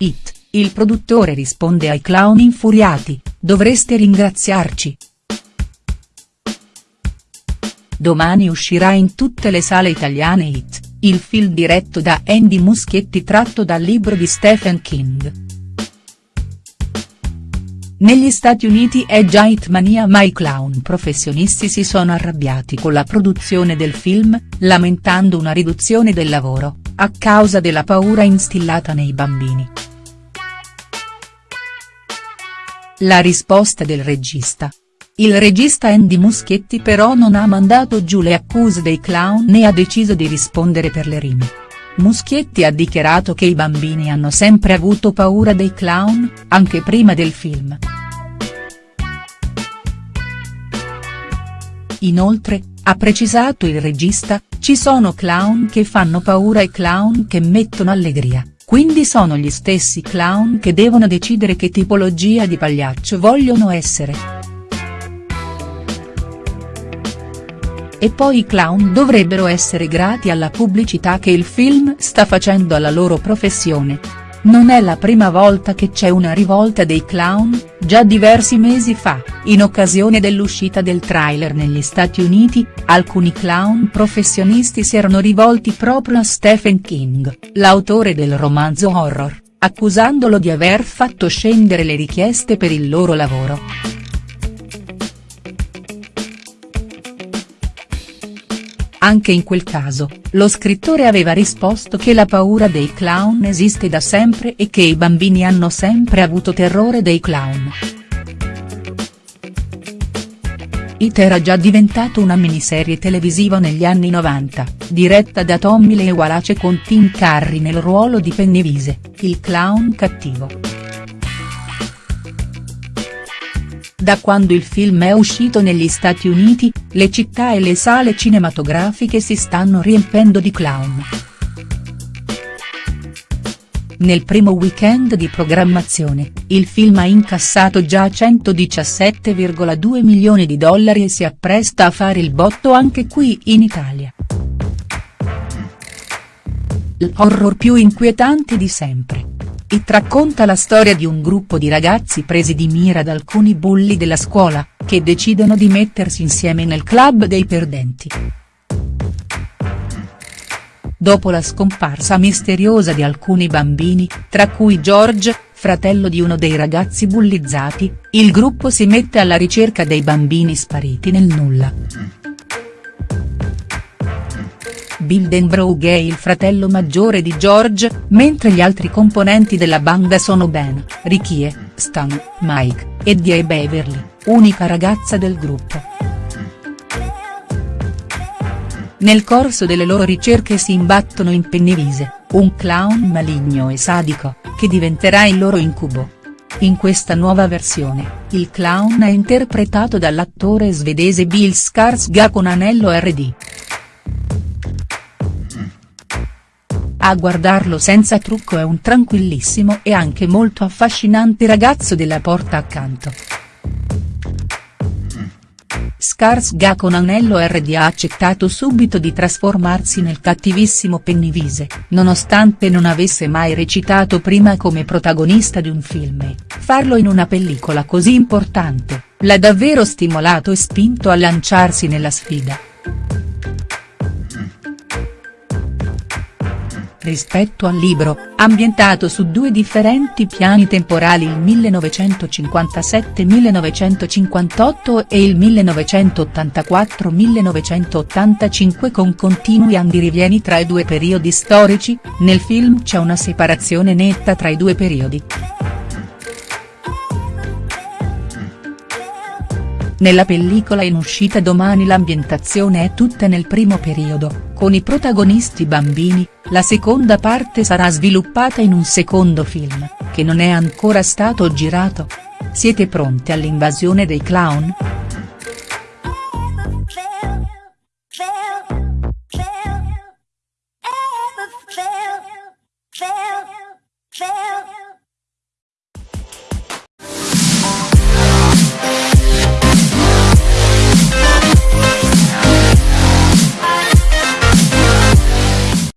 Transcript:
It, il produttore risponde ai clown infuriati, dovreste ringraziarci. Domani uscirà in tutte le sale italiane It, il film diretto da Andy Muschietti tratto dal libro di Stephen King. Negli Stati Uniti è già Hitmania ma i clown professionisti si sono arrabbiati con la produzione del film, lamentando una riduzione del lavoro, a causa della paura instillata nei bambini. La risposta del regista. Il regista Andy Muschietti però non ha mandato giù le accuse dei clown né ha deciso di rispondere per le rime. Muschietti ha dichiarato che i bambini hanno sempre avuto paura dei clown, anche prima del film. Inoltre, ha precisato il regista, ci sono clown che fanno paura e clown che mettono allegria, quindi sono gli stessi clown che devono decidere che tipologia di pagliaccio vogliono essere. E poi i clown dovrebbero essere grati alla pubblicità che il film sta facendo alla loro professione. Non è la prima volta che c'è una rivolta dei clown, già diversi mesi fa, in occasione dell'uscita del trailer negli Stati Uniti, alcuni clown professionisti si erano rivolti proprio a Stephen King, l'autore del romanzo horror, accusandolo di aver fatto scendere le richieste per il loro lavoro. Anche in quel caso, lo scrittore aveva risposto che la paura dei clown esiste da sempre e che i bambini hanno sempre avuto terrore dei clown. It era già diventato una miniserie televisiva negli anni 90, diretta da Tommy Lee Wallace con Tim Curry nel ruolo di Pennywise, il clown cattivo. Da quando il film è uscito negli Stati Uniti, le città e le sale cinematografiche si stanno riempendo di clown. Nel primo weekend di programmazione, il film ha incassato già 117,2 milioni di dollari e si appresta a fare il botto anche qui in Italia. L'horror più inquietante di sempre. It racconta la storia di un gruppo di ragazzi presi di mira da alcuni bulli della scuola, che decidono di mettersi insieme nel club dei perdenti. Dopo la scomparsa misteriosa di alcuni bambini, tra cui George, fratello di uno dei ragazzi bullizzati, il gruppo si mette alla ricerca dei bambini spariti nel nulla. Bildenbrough è il fratello maggiore di George, mentre gli altri componenti della banda sono Ben, Ricky Stan, Mike, Eddie e Beverly, unica ragazza del gruppo. Nel corso delle loro ricerche si imbattono in Pennywise, un clown maligno e sadico, che diventerà il loro incubo. In questa nuova versione, il clown è interpretato dall'attore svedese Bill Skarsgård con anello RD. A guardarlo senza trucco è un tranquillissimo e anche molto affascinante ragazzo della porta accanto. Skarsgård con anello RD ha accettato subito di trasformarsi nel cattivissimo Pennywise, nonostante non avesse mai recitato prima come protagonista di un film farlo in una pellicola così importante, l'ha davvero stimolato e spinto a lanciarsi nella sfida. Rispetto al libro, ambientato su due differenti piani temporali il 1957-1958 e il 1984-1985 con continui andirivieni tra i due periodi storici, nel film c'è una separazione netta tra i due periodi. Nella pellicola in uscita domani l'ambientazione è tutta nel primo periodo, con i protagonisti bambini, la seconda parte sarà sviluppata in un secondo film, che non è ancora stato girato. Siete pronti all'invasione dei clown?.